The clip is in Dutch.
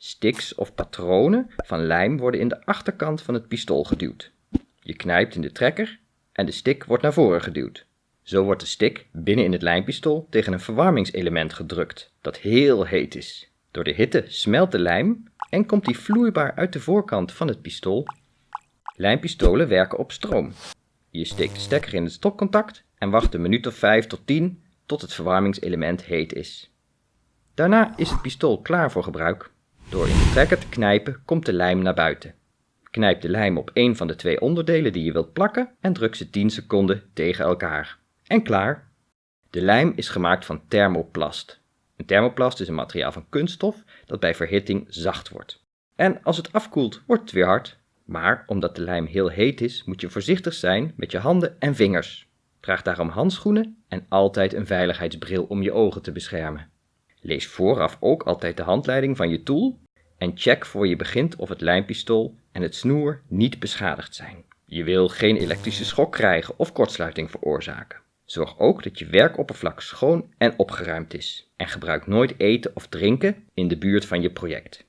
Sticks of patronen van lijm worden in de achterkant van het pistool geduwd. Je knijpt in de trekker en de stick wordt naar voren geduwd. Zo wordt de stick binnen in het lijmpistool tegen een verwarmingselement gedrukt dat heel heet is. Door de hitte smelt de lijm en komt die vloeibaar uit de voorkant van het pistool. Lijmpistolen werken op stroom. Je steekt de stekker in het stopcontact en wacht een minuut of 5 tot 10 tot het verwarmingselement heet is. Daarna is het pistool klaar voor gebruik. Door in de trekker te knijpen komt de lijm naar buiten. Knijp de lijm op een van de twee onderdelen die je wilt plakken en druk ze 10 seconden tegen elkaar. En klaar! De lijm is gemaakt van thermoplast. Een thermoplast is een materiaal van kunststof dat bij verhitting zacht wordt. En als het afkoelt, wordt het weer hard. Maar omdat de lijm heel heet is, moet je voorzichtig zijn met je handen en vingers. Draag daarom handschoenen en altijd een veiligheidsbril om je ogen te beschermen. Lees vooraf ook altijd de handleiding van je tool en check voor je begint of het lijmpistool en het snoer niet beschadigd zijn. Je wil geen elektrische schok krijgen of kortsluiting veroorzaken. Zorg ook dat je werkoppervlak schoon en opgeruimd is. En gebruik nooit eten of drinken in de buurt van je project.